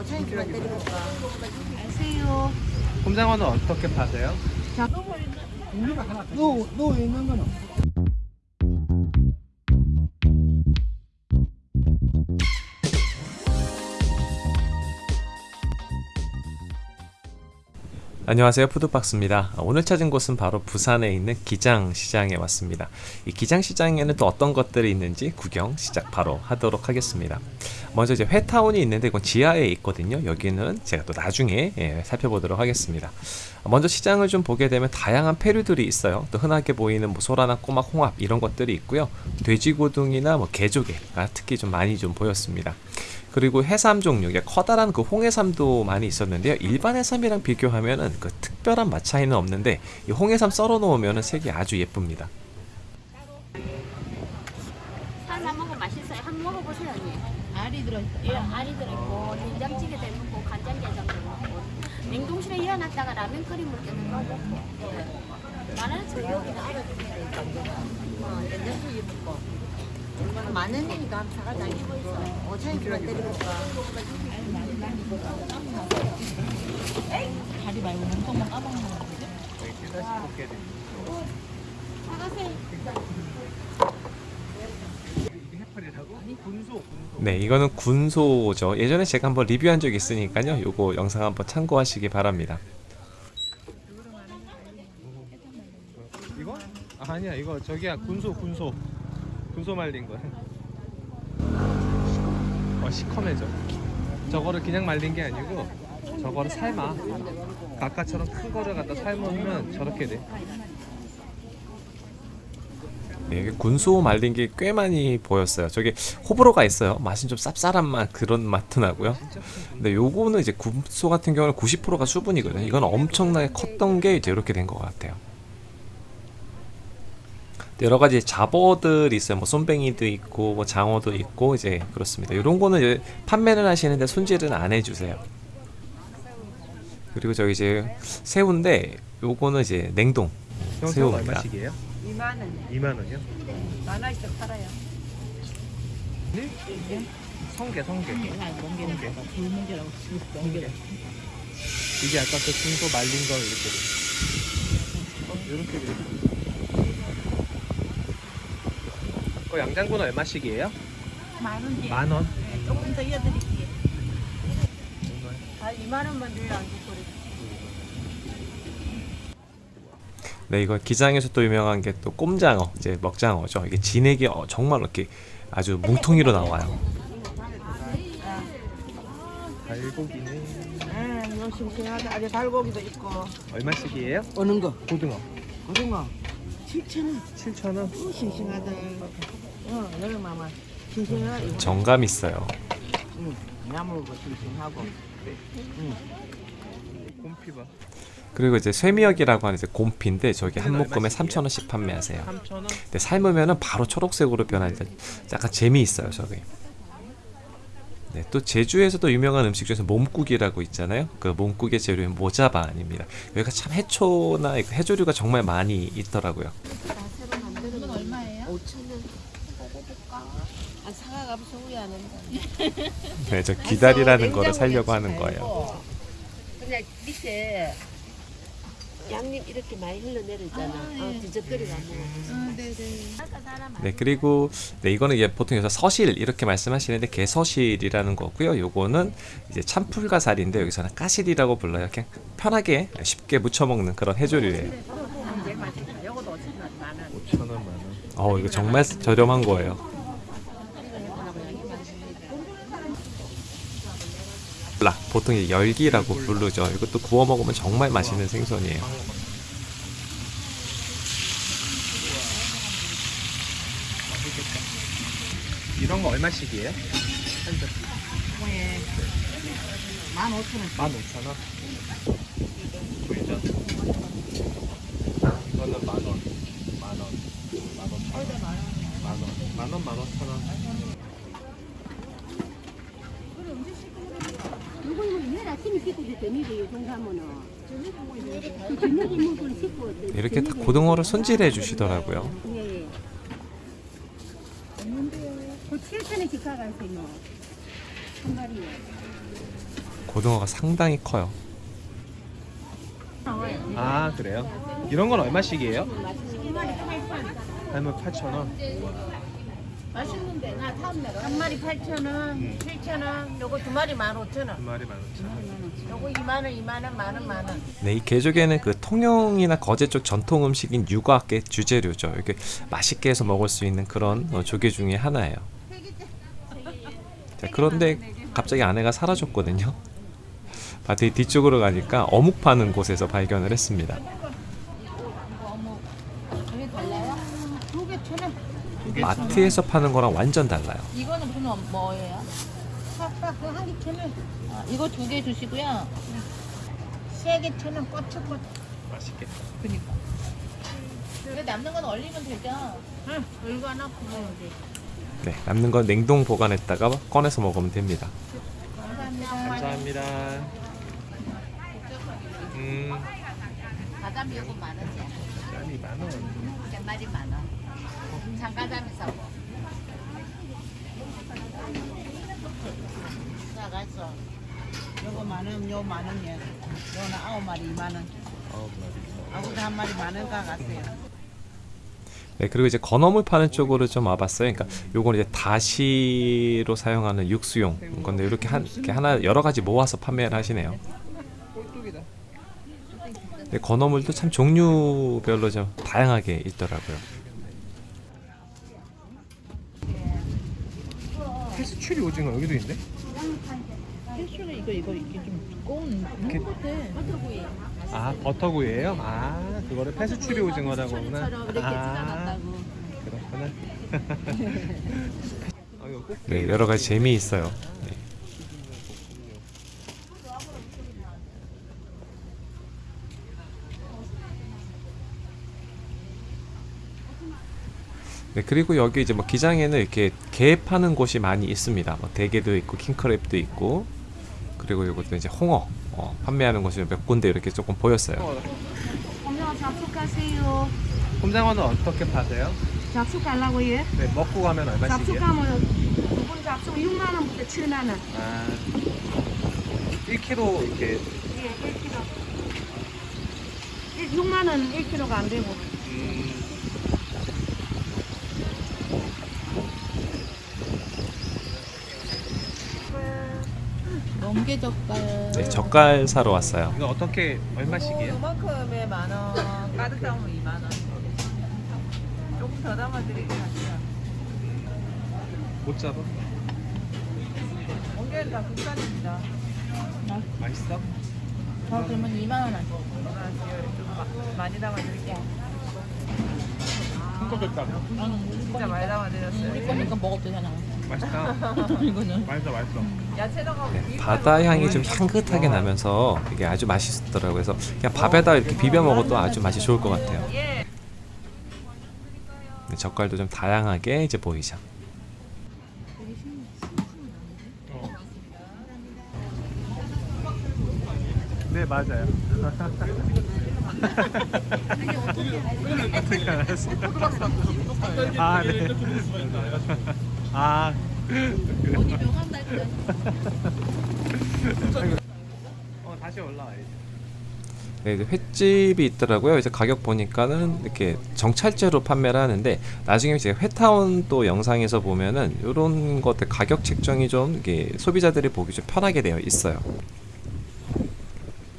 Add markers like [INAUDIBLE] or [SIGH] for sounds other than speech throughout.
5천원만 드리니까. 안녕하세요. 꼼장어는 어떻게 파세요? 누워, 누워 있는 거는 안녕하세요. 푸드박스입니다. 오늘 찾은 곳은 바로 부산에 있는 기장시장에 왔습니다. 이 기장시장에는 또 어떤 것들이 있는지 구경 시작 바로 하도록 하겠습니다 먼저 이제 회타운이 있는데 이건 지하에 있거든요. 여기는 제가 또 나중에 예, 살펴보도록 하겠습니다. 먼저 시장을 좀 보게 되면 다양한 페류들이 있어요. 또 흔하게 보이는 뭐 소라나 꼬막 홍합 이런 것들이 있고요. 돼지고등이나 뭐 개조개가 특히 좀 많이 좀 보였습니다. 그리고 해삼 종류, 커다란 그 홍해삼도 많이 있었는데요. 일반 해삼이랑 비교하면은 그 특별한 맛 차이는 없는데 이 홍해삼 썰어 놓으면은 색이 아주 예쁩니다. 들어있다. 예, 알이 들어있고, 된장찌개도 먹고, 간장게장도 먹고, 냉동실에 이어놨다가 라면 끓여 먹을 때는 넣어 먹고. 예. 많아요, 저 여기는 알아주세요. 어, 된장찌개 먹고. 만 원이니까 한번 사가자. 이거 있어. 5천원만 드리니까. 다리 말고 몸통만 까먹는 거 같은데? 사가세요. 네, 이거는 군소죠. 예전에 제가 한번 리뷰한 적이 있으니까요. 요거 영상 한번 참고하시기 바랍니다. 이거? 아, 아니야, 이거 저기야 군소, 군소, 군소 말린 거. 어, 시커매져. 저거를 그냥 말린 게 아니고 저거를 삶아. 아까처럼 큰 거를 갖다 삶으면 저렇게 돼. 네, 이게 군소 말린 게 꽤 많이 보였어요. 저게 호불호가 있어요. 맛은 좀 쌉쌀한 맛 그런 맛도 나고요. 근데 요거는 이제 군소 같은 경우는 90%가 수분이거든요. 이건 엄청나게 컸던 게 이제 이렇게 된 것 같아요. 여러 가지 잡어들이 있어요. 뭐 쏨뱅이도 있고 뭐 장어도 있고 이제 그렇습니다. 이런 거는 판매를 하시는데 손질은 안 해주세요. 그리고 저기 이제 새우인데 요거는 이제 냉동 새우입니다. 얼마씩이에요? 2만 원. 2만 원이요? 만 원씩 팔아요. 성게 성게 아, 멍게는 뭐가 불멍게라고 치고 멍게라. 이게 아까 그 중소 말린 거 이렇게 어, 이렇게 돼. 그 양장군은 얼마씩이에요? 만 원이요. 만 원. 네, 조금 더 이어드릴게요. 아, 2만 원만 줘야 안 좋고. 네, 이거 기장에서 또 유명한 게 또 꼼장어, 이제 먹장어죠. 이게 진액이 어, 정말 이렇게 아주 뭉텅이로 나와요. 갈고기는 아, 이거 싱싱하다. 아주 달고기도 있고. 얼마씩이에요? 어느 거? 고등어 고등어. 7천 원. 7천 원. 어, 싱싱하다. 어, 여름마마. 싱싱하. 이거. 정감 있어요. 응. 나물고 싱싱하고. 곰피바 그리고 이제 쇠미역이라고 하는 이제 곰피인데 저기 한 묶음에 3,000원씩 판매하세요. 3천 원. 근데 삶으면은 바로 초록색으로 변하니까 약간 재미있어요, 저게. 네, 또 제주에서도 유명한 음식 중에서 몸국이라고 있잖아요. 그 몸국의 재료인 모자반입니다. 여기가 참 해초나 해조류가 정말 많이 있더라고요. 새로 만드는 이건 얼마예요? 5천 원. 먹어볼까? 아, 사과가 소위 안 한다. 네, 저 기다리라는 거를 살려고 하는 거예요. 그냥 밑에 양념 이렇게 많이 흘러내리잖아. 아, 예. 어, 뒤적거리가 안 먹어. 아, 네네. 네, 그리고 네, 이거는 이제 보통 여기서 서실 이렇게 말씀하시는데 개서실이라는 거고요. 요거는 이제 참풀가살인데 여기서는 까실이라고 불러요. 그냥 편하게 쉽게 무쳐 먹는 그런 해조류예요. 5천 원, 만 원. 어, 이거 정말 저렴한 거예요. 라 보통 이제 열기라고 부르죠. 이것도 구워 먹으면 정말 맛있는 생선이에요. 이런 거 얼마씩이에요? 한 점. 예. 만 오천 원. 15,000원. 불전. 이거는 만 원. 만 원. 만 원. 천 원. 만 원. 만 원, 만 오천 원. 이거는 왜 아침에 씻고 저녁에 요 정도 하면은 저녁에 먹을 씻고 이렇게 다 고등어를 손질해 주시더라고요. 예. 없는데요. 그 7천원씩 가가세요. 한 마리에. 고등어가 상당히 커요. 아 그래요? 이런 건 얼마씩이에요? 할머 8,000원. 맛있는데 나 다음 날 한 마리 8,000원, 7,000원, 요거 두 마리 15,000원. 두 마리 15,000원. 요거 2만 원, 2만 원, 만 원, 만 원. 네, 이 개조개는 그 통영이나 거제 쪽 전통 음식인 유과의 주재료죠. 이렇게 맛있게 해서 먹을 수 있는 그런 어, 조개 중에 하나예요. 자, 그런데 갑자기 아내가 사라졌거든요. [LAUGHS] 밭의 뒤쪽으로 가니까 어묵 파는 곳에서 발견을 했습니다. 두개 천 원. 마트에서 파는 거랑 완전 달라요. 이거는 무슨 어- 뭐예요? 한개 천 원. 아, 이거 두 개 주시고요. 세개 천 원, 꼬치꼬치. 맛있겠다. 그니까. 왜 남는 건 얼리면 되죠? 응, 이거 하나 구워야 돼. 네, 남는 건 냉동 보관했다가 꺼내서 먹으면 됩니다. 감사합니다. 음, 바다 미역은 만 원이야. 짠이 만 원. 몇 마리 만 원. 장가자미 사고. 나갔어. 요거 만 원, 요 만 원이야. 요거는 아홉 마리 2만 원. 아홉 마리. 아무도 한 마리 만 원가 갔어요. 네, 그리고 이제 건어물 파는 쪽으로 좀 와봤어요. 그러니까 요건 이제 다시로 사용하는 육수용 건데 이렇게 한 이렇게 하나 여러 가지 모아서 판매를 하시네요. 네, 건어물도 참 종류별로 좀 다양하게 있더라고요. 페스츄리 오징어 여기도 있네. 필수는 이거 이거 이게 좀 두꺼운 이렇게- 것 같아. 아 버터구이예요? 아 그거를 페스츄리 오징어라고 하구나. 아 그렇구나. [LAUGHS] [LAUGHS] 아, 이거 꼭 네, 여러 가지 재미 있어요. 네. 네, 그리고 여기 이제 뭐 기장에는 이렇게 게 파는 곳이 많이 있습니다. 뭐 대게도 있고 킹크랩도 있고 그리고 이것도 이제 홍어 어, 판매하는 곳이 몇 군데 이렇게 조금 보였어요. 엄마 잡숫가세요. 꼼장어는 어떻게 파세요? 잡숫 갈라고 예? 네 먹고 가면 얼마씩이에요? 가면 두분 잡숫 6만 원부터 7만 원. 아 1kg 이렇게 예, 1kg. 6만 원 1kg가 안 되고. 음, 멍게 젓갈. 네, 젓갈 사러 왔어요. 이거 어떻게 얼마씩이에요? 요만큼에 만 원, 가득 담으면 2만 원. 조금 더 담아드리긴 하죠. 못 잡아? ong에는 다 국산입니다. 맛있어? 저 그러면 2만 원 하죠. 좀 마- 많이 담아드릴게요. 큰거? 나는 진짜 많이 담아드렸어요. 우리 거니까 먹어도 되잖아. 맛있다 이거는. 맛있어 맛있어 야채 넣어. 네, 바다 향이 좀 향긋하게 나면서 이게 아주 맛있더라고요. 그래서 그냥 밥에다 이렇게 비벼 먹어도 아주 맛이 좋을 것 같아요. 예. 네, 젓갈도 좀 다양하게 이제 보이죠. 네 맞아요 어떻게 알았어? 아 네. 아 어디 명함 달고 어 다시 올라와야지 네, 이제 횟집이 있더라고요. 이제 가격 보니까는 이렇게 정찰제로 판매를 하는데 나중에 이제 회타운 또 영상에서 보면은 이런 것들 가격 책정이 좀 이게 소비자들이 보기 좀 편하게 되어 있어요.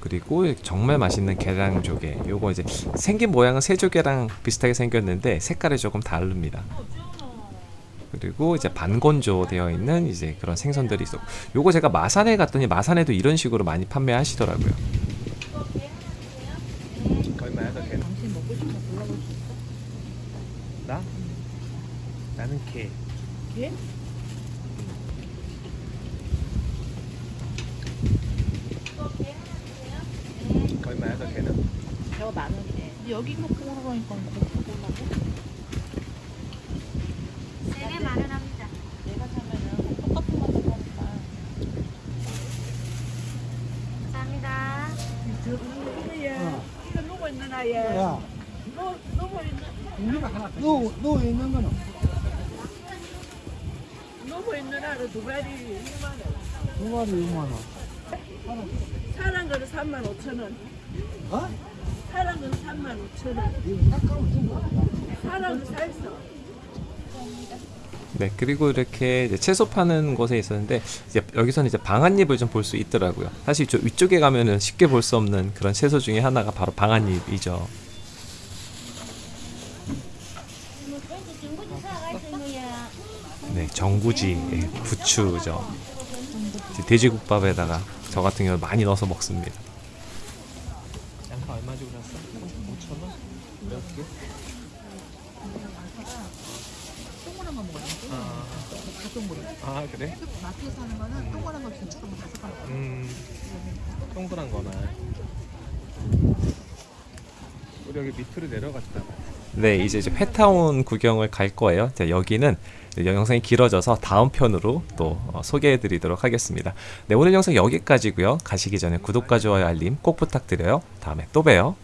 그리고 정말 맛있는 계량조개. 요거 이제 생긴 모양은 새조개랑 비슷하게 생겼는데 색깔이 조금 다릅니다. 그리고 이제 반건조 되어 있는 이제 그런 생선들이 있어. 요거 제가 마산에 갔더니 마산에도 이런 식으로 많이 판매하시더라고요. 얼마야 더 걔는? 당신 먹고 싶은 거 골라볼 수 있어? 나? 나는 게 게? 얼마야 더 걔는? 저거 만 원이래. 여기 거 보러 가니까 거기서 보려고? 세개 만 원 합니다. 내가 사면은 똑같은 맛을 하니까. 감사합니다. 이거 누구 있는 아예? 야, 누 누구 있는 누, 누 있는 거는 누구 있는 아로 두 마리 2만 원. 두 마리 6만 원. 사람 거는 3만 5천 원. 어? 사람 거는 3만 5천 원. 이거 깎아면 좀 사람 거 살서. 네, 그리고 이렇게 채소 파는 곳에 있었는데 이제 여기서는 이제 방아잎을 좀 볼 수 있더라고요. 사실 저 위쪽에 가면은 쉽게 볼 수 없는 그런 채소 중에 하나가 바로 방아잎이죠. 네, 정구지, 예, 부추죠. 돼지국밥에다가 저 같은 경우 많이 넣어서 먹습니다. 양파 얼마 주고 샀어? 5천 원? 몇 개? 동그란 거 돼. 아, 다 동그래. 아 그래? 마트에서 하는 거는 동그란 거 긴축 한번 다섯 번. 음, 동그란 거나. 우리 여기 밑으로 내려갔다. 네, 이제 이제 회타운 구경을 갈 거예요. 자, 여기는 영상이 길어져서 다음 편으로 또 어, 소개해 드리도록 하겠습니다. 네, 오늘 영상 여기까지고요. 가시기 전에 구독과 좋아요 알림 꼭 부탁드려요. 다음에 또 봬요.